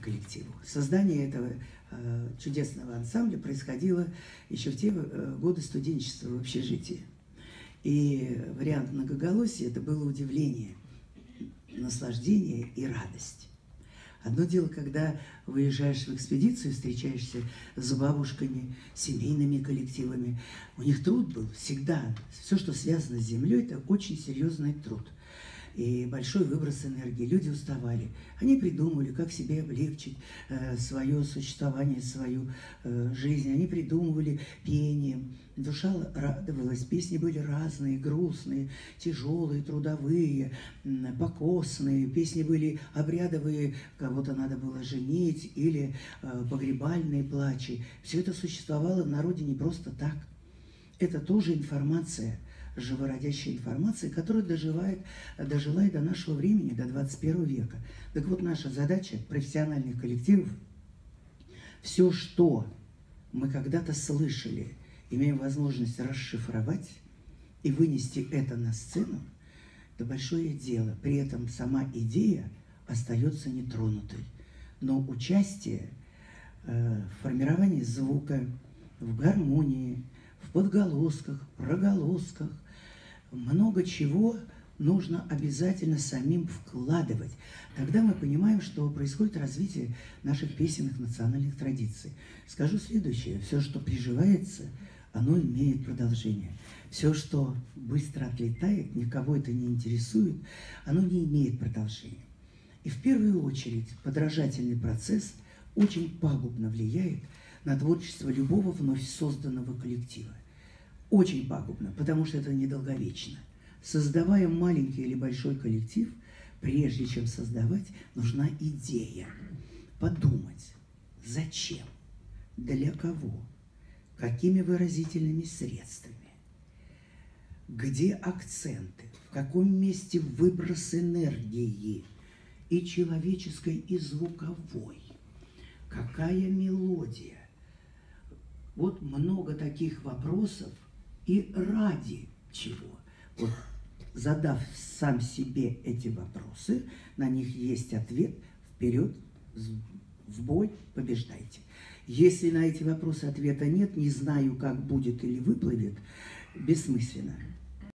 коллективу. Создание этого э, чудесного ансамбля происходило еще в те э, годы студенчества в общежитии. И вариант многоголосия – это было удивление, наслаждение и радость. Одно дело, когда выезжаешь в экспедицию, встречаешься с бабушками, семейными коллективами. У них труд был всегда. Все, что связано с землей, это очень серьезный труд и большой выброс энергии. Люди уставали. Они придумывали, как себе облегчить э, свое существование, свою э, жизнь. Они придумывали пением. Душа радовалась. Песни были разные, грустные, тяжелые, трудовые, покосные. Песни были обрядовые, кого-то надо было женить, или э, погребальные плачи. Все это существовало в народе не просто так. Это тоже информация – живородящей информации, которая доживает, дожила и до нашего времени, до 21 века. Так вот, наша задача профессиональных коллективов, все, что мы когда-то слышали, имеем возможность расшифровать и вынести это на сцену, это большое дело. При этом сама идея остается нетронутой. Но участие э, в формировании звука, в гармонии, в подголосках, проголосках, много чего нужно обязательно самим вкладывать. Тогда мы понимаем, что происходит развитие наших песенных национальных традиций. Скажу следующее. Все, что приживается, оно имеет продолжение. Все, что быстро отлетает, никого это не интересует, оно не имеет продолжения. И в первую очередь подражательный процесс очень пагубно влияет на творчество любого вновь созданного коллектива очень пагубно, потому что это недолговечно. Создавая маленький или большой коллектив, прежде чем создавать, нужна идея. Подумать, зачем, для кого, какими выразительными средствами, где акценты, в каком месте выброс энергии и человеческой, и звуковой, какая мелодия. Вот много таких вопросов – и ради чего. Вот, задав сам себе эти вопросы, на них есть ответ, вперед, в бой, побеждайте. Если на эти вопросы ответа нет, не знаю, как будет или выплывет, бессмысленно.